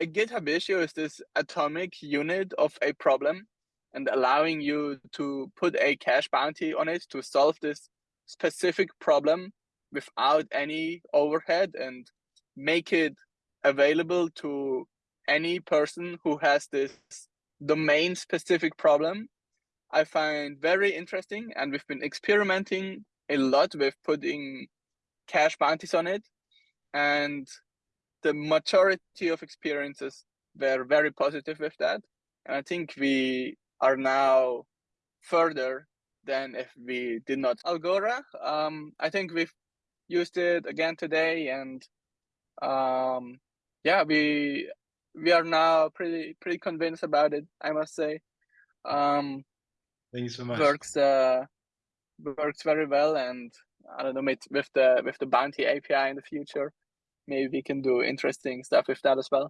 a GitHub issue is this atomic unit of a problem and allowing you to put a cash bounty on it to solve this specific problem without any overhead and make it available to any person who has this domain specific problem. I find very interesting and we've been experimenting a lot with putting cash bounties on it. And the majority of experiences were very positive with that and I think we are now further than if we did not. Algora, um, I think we've used it again today and um, yeah, we we are now pretty pretty convinced about it. I must say. Um, Thank you so much. Works uh, works very well, and I don't know with the with the Bounty API in the future, maybe we can do interesting stuff with that as well.